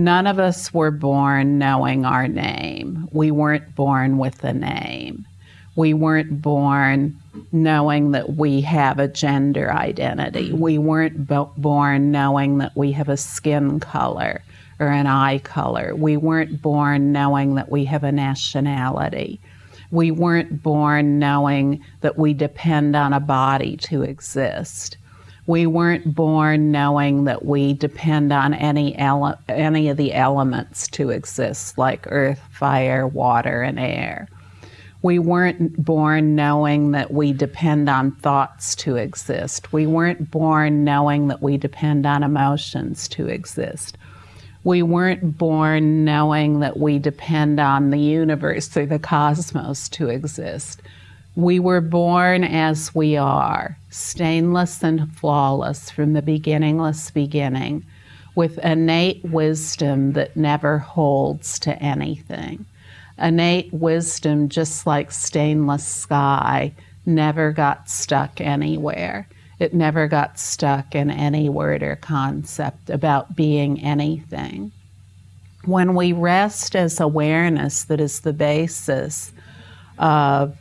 None of us were born knowing our name. We weren't born with a name. We weren't born knowing that we have a gender identity. We weren't bo- born knowing that we have a skin color or an eye color. We weren't born knowing that we have a nationality. We weren't born knowing that we depend on a body to exist. We weren't born knowing that we depend on any ele- any of the elements to exist, like earth, fire, water, and air. We weren't born knowing that we depend on thoughts to exist. We weren't born knowing that we depend on emotions to exist. We weren't born knowing that we depend on the universe or the cosmos to exist. We were born as we are, stainless and flawless from the beginningless beginning, with innate wisdom that never holds to anything. Innate wisdom, just like stainless sky, never got stuck anywhere. It never got stuck in any word or concept about being anything. When we rest as awareness that is the basis of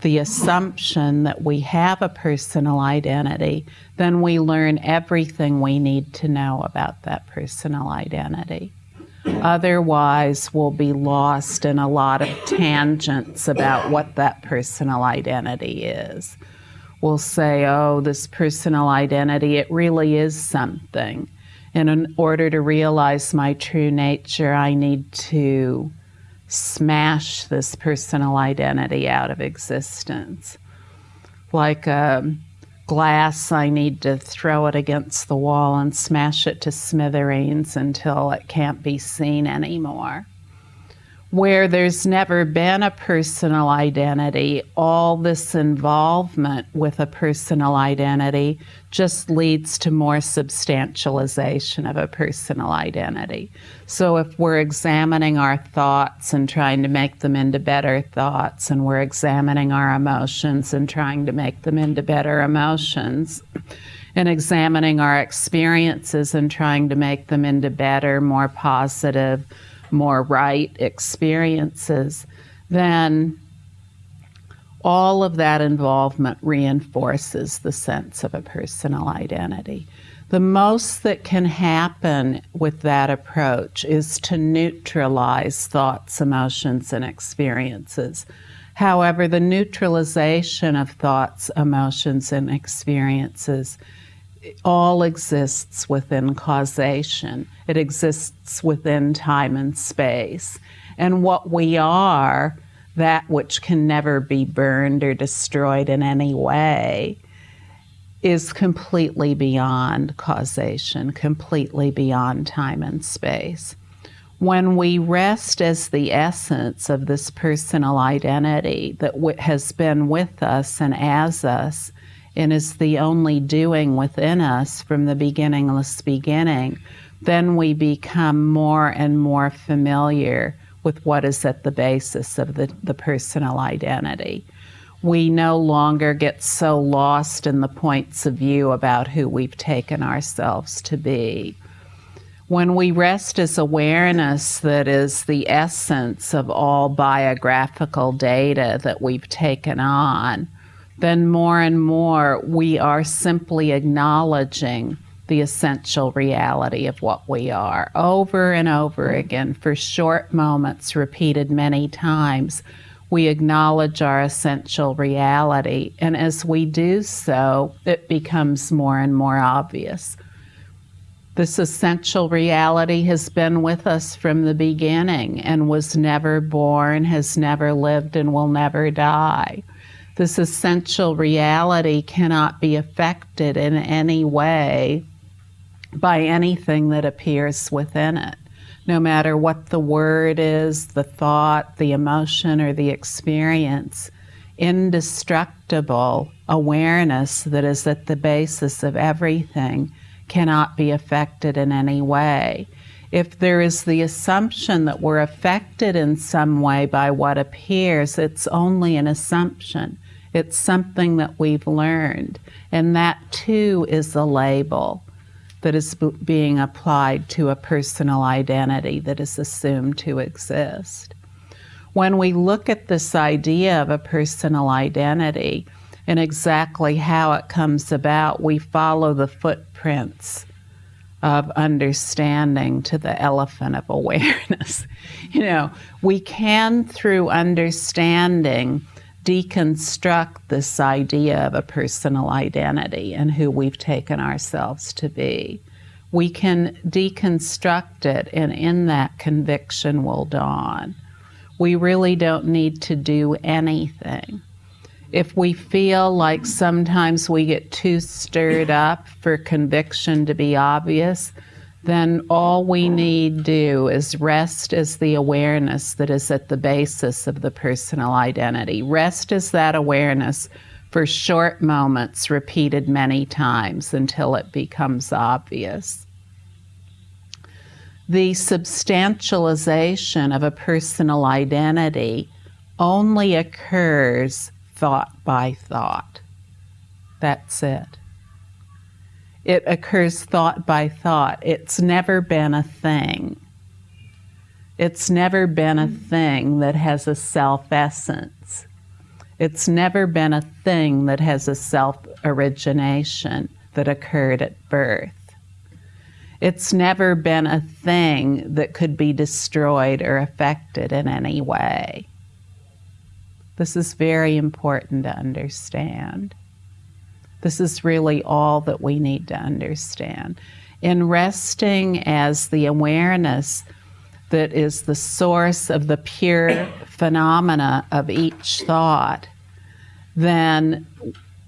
the assumption that we have a personal identity, then we learn everything we need to know about that personal identity. Otherwise, we'll be lost in a lot of tangents about what that personal identity is. We'll say, oh, this personal identity, it really is something. And in order to realize my true nature, I need to smash this personal identity out of existence. Like a glass, I need to throw it against the wall and smash it to smithereens until it can't be seen anymore where there's never been a personal identity, all this involvement with a personal identity just leads to more substantialization of a personal identity. So if we're examining our thoughts and trying to make them into better thoughts, and we're examining our emotions and trying to make them into better emotions, and examining our experiences and trying to make them into better, more positive, more right experiences, then all of that involvement reinforces the sense of a personal identity. The most that can happen with that approach is to neutralize thoughts, emotions, and experiences. However, the neutralization of thoughts, emotions, and experiences all exists within causation. It exists within time and space. And what we are, that which can never be burned or destroyed in any way, is completely beyond causation, completely beyond time and space. When we rest as the essence of this personal identity that has been with us and as us, and is the only doing within us from the beginningless beginning, then we become more and more familiar with what is at the basis of the, the personal identity. We no longer get so lost in the points of view about who we've taken ourselves to be. When we rest as awareness that is the essence of all biographical data that we've taken on, then more and more we are simply acknowledging the essential reality of what we are over and over again for short moments, repeated many times. We acknowledge our essential reality, and as we do so, it becomes more and more obvious. This essential reality has been with us from the beginning and was never born, has never lived, and will never die this essential reality cannot be affected in any way by anything that appears within it. No matter what the word is, the thought, the emotion, or the experience, indestructible awareness that is at the basis of everything cannot be affected in any way. If there is the assumption that we're affected in some way by what appears, it's only an assumption. It's something that we've learned. And that too is a label. that is being applied to a personal identity that is assumed to exist. When we look at this idea of a personal identity and exactly how it comes about, we follow the footprints of understanding to the elephant of awareness. you know, we can, through understanding, deconstruct this idea of a personal identity and who we've taken ourselves to be. We can deconstruct it, and in that, conviction will dawn. We really don't need to do anything. If we feel like sometimes we get too stirred up for conviction to be obvious, then all we need do is rest as the awareness that is at the basis of the personal identity. Rest as that awareness for short moments, repeated many times until it becomes obvious. The substantialization of a personal identity only occurs thought by thought. That's it. It occurs thought by thought. It's never been a thing. It's never been a thing that has a self essence. It's never been a thing that has a self origination that occurred at birth. It's never been a thing that could be destroyed or affected in any way. This is very important to understand. This is really all that we need to understand. In resting as the awareness that is the source of the pure phenomena of each thought, then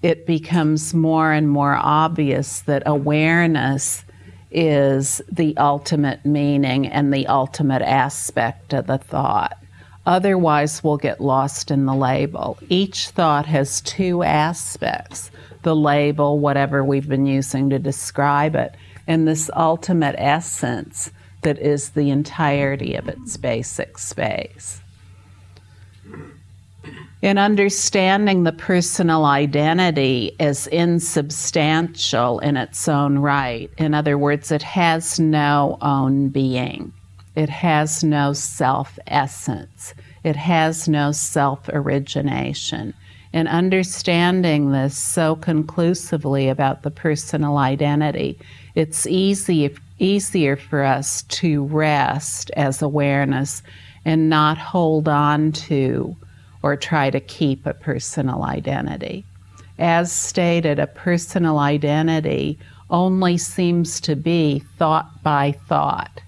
it becomes more and more obvious that awareness is the ultimate meaning and the ultimate aspect of the thought. Otherwise, we'll get lost in the label. Each thought has two aspects the label, whatever we've been using to describe it, and this ultimate essence that is the entirety of its basic space. In understanding the personal identity as insubstantial in its own right, in other words, it has no own being, it has no self essence, it has no self origination in understanding this so conclusively about the personal identity, it's easy, easier for us to rest as awareness and not hold on to or try to keep a personal identity. As stated, a personal identity only seems to be thought by thought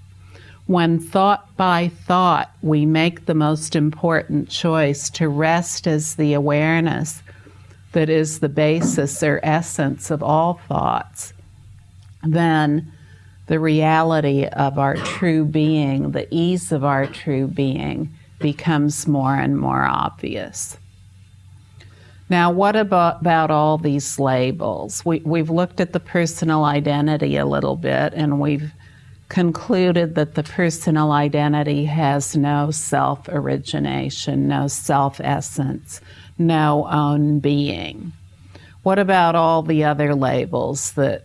when thought by thought we make the most important choice to rest as the awareness that is the basis or essence of all thoughts, then the reality of our true being, the ease of our true being, becomes more and more obvious. Now, what about, about all these labels? We, we've looked at the personal identity a little bit and we've concluded that the personal identity has no self origination, no self essence, no own being. What about all the other labels that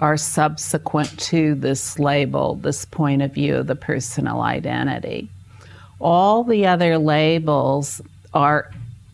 are subsequent to this label, this point of view of the personal identity? All the other labels are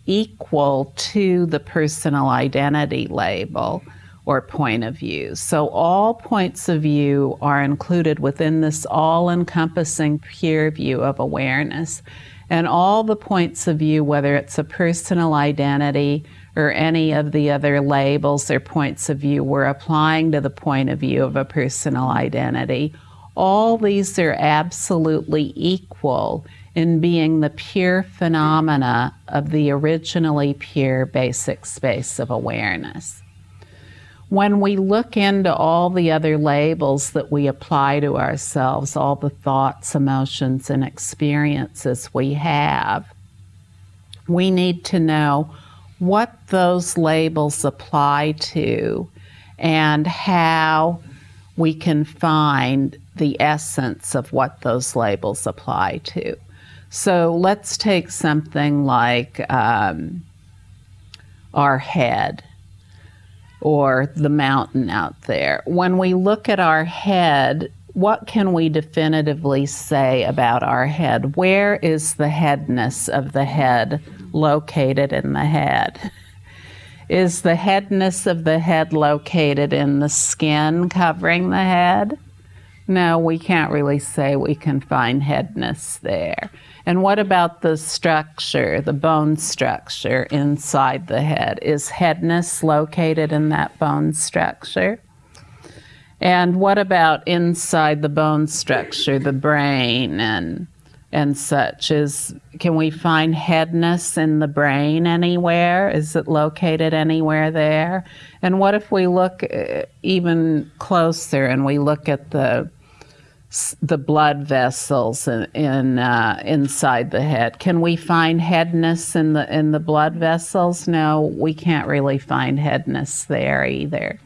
equal to the personal identity label or point of view. So all points of view are included within this all encompassing peer view of awareness. And all the points of view, whether it's a personal identity or any of the other labels or points of view we're applying to the point of view of a personal identity, all these are absolutely equal in being the pure phenomena of the originally pure basic space of awareness when we look into all the other labels that we apply to ourselves, all the thoughts, emotions, and experiences we have, we need to know what those labels apply to and how we can find the essence of what those labels apply to. So let's take something like um, our head or the mountain out there. When we look at our head, what can we definitively say about our head? Where is the headness of the head located in the head? Is the headness of the head located in the skin covering the head? No, we can't really say we can find headness there. And what about the structure, the bone structure inside the head? Is headness located in that bone structure? And what about inside the bone structure, the brain and and such? Is can we find headness in the brain anywhere? Is it located anywhere there? And what if we look uh, even closer and we look at the the blood vessels in, in uh, inside the head. Can we find headness in the in the blood vessels? No, we can't really find headness there either.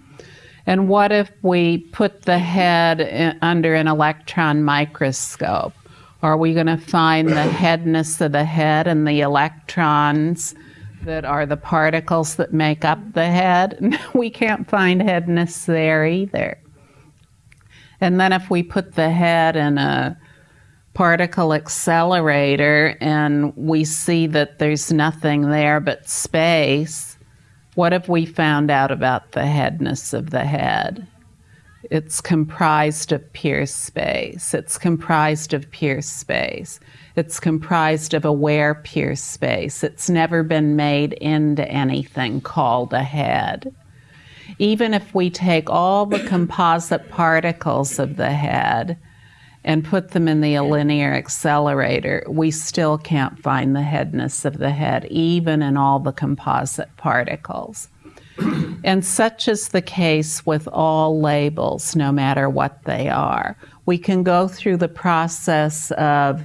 And what if we put the head in, under an electron microscope? Are we going to find the headness of the head and the electrons that are the particles that make up the head? we can't find headness there either. And then if we put the head in a particle accelerator and we see that there's nothing there but space, what have we found out about the headness of the head? It's comprised of pure space. It's comprised of pure space. It's comprised of aware pure space. It's never been made into anything called a head. Even if we take all the composite particles of the head and put them in the linear accelerator, we still can't find the headness of the head, even in all the composite particles. and such is the case with all labels, no matter what they are. We can go through the process of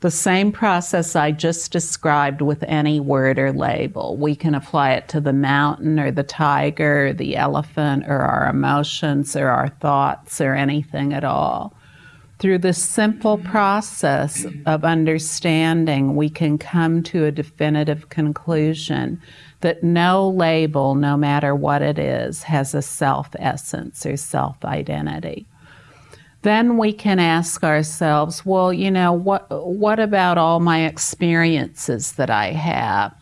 the same process I just described with any word or label. We can apply it to the mountain or the tiger or the elephant or our emotions or our thoughts or anything at all. Through this simple process of understanding, we can come to a definitive conclusion that no label, no matter what it is, has a self essence or self identity. Then we can ask ourselves, well, you know, what, what about all my experiences that I have?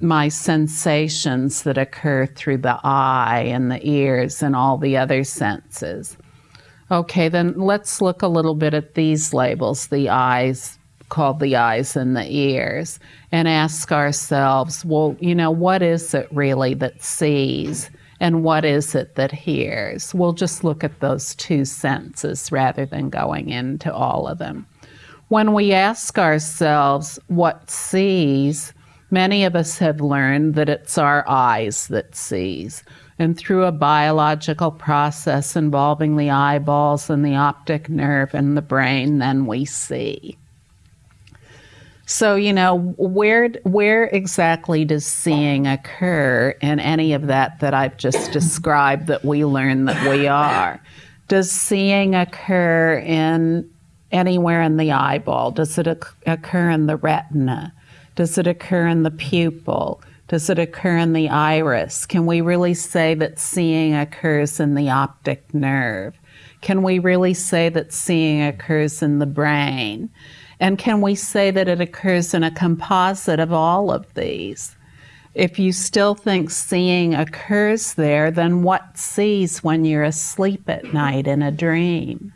my sensations that occur through the eye and the ears and all the other senses. Okay, then let's look a little bit at these labels, the eyes, called the eyes and the ears, and ask ourselves, well, you know, what is it really that sees? And what is it that hears? We'll just look at those two senses rather than going into all of them. When we ask ourselves what sees, many of us have learned that it's our eyes that sees and through a biological process involving the eyeballs and the optic nerve and the brain, then we see. So, you know, where, where exactly does seeing occur in any of that that I've just described that we learn that we are? Does seeing occur in anywhere in the eyeball? Does it occur in the retina? Does it occur in the pupil? Does it occur in the iris? Can we really say that seeing occurs in the optic nerve? Can we really say that seeing occurs in the brain? And can we say that it occurs in a composite of all of these? If you still think seeing occurs there, then what sees when you're asleep at night in a dream?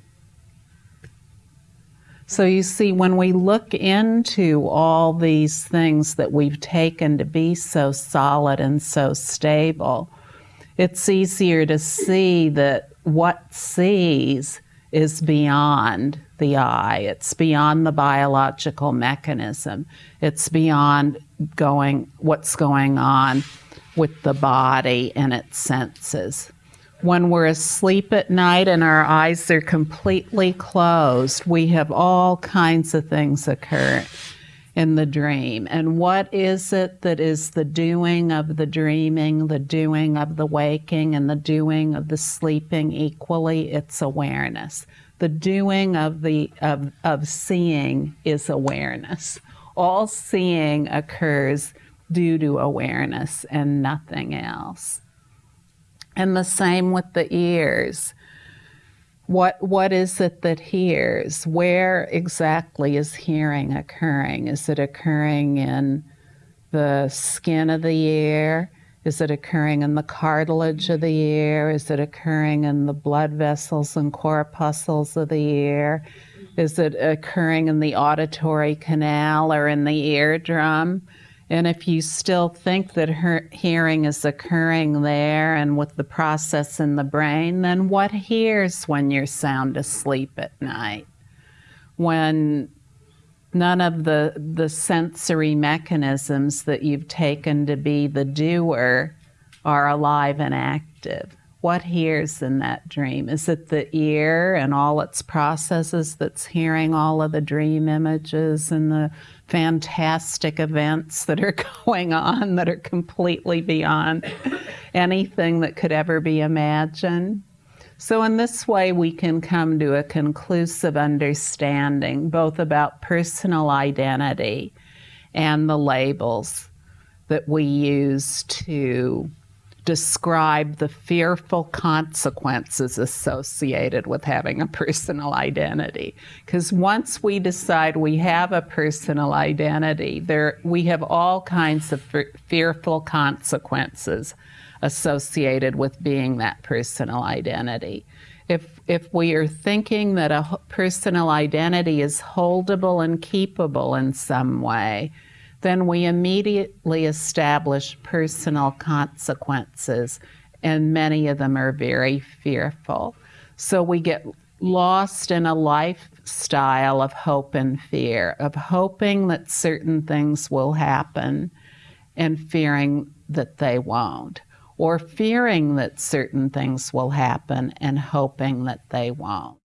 So you see, when we look into all these things that we've taken to be so solid and so stable, it's easier to see that what sees is beyond the eye. It's beyond the biological mechanism. It's beyond going what's going on with the body and its senses when we're asleep at night and our eyes are completely closed, we have all kinds of things occur in the dream. And what is it that is the doing of the dreaming, the doing of the waking, and the doing of the sleeping equally? It's awareness. The doing of the of, of seeing is awareness. All seeing occurs due to awareness and nothing else. And the same with the ears. What, what is it that hears? Where exactly is hearing occurring? Is it occurring in the skin of the ear? Is it occurring in the cartilage of the ear? Is it occurring in the blood vessels and corpuscles of the ear? Is it occurring in the auditory canal or in the eardrum? And if you still think that hearing is occurring there and with the process in the brain, then what hears when you're sound asleep at night? When none of the, the sensory mechanisms that you've taken to be the doer are alive and active. What hears in that dream? Is it the ear and all its processes that's hearing all of the dream images and the fantastic events that are going on that are completely beyond anything that could ever be imagined? So, in this way, we can come to a conclusive understanding both about personal identity and the labels that we use to describe the fearful consequences associated with having a personal identity. Because once we decide we have a personal identity, there we have all kinds of fearful consequences associated with being that personal identity. If, if we are thinking that a personal identity is holdable and keepable in some way, then we immediately establish personal consequences, and many of them are very fearful. So we get lost in a lifestyle of hope and fear, of hoping that certain things will happen and fearing that they won't or fearing that certain things will happen and hoping that they won't.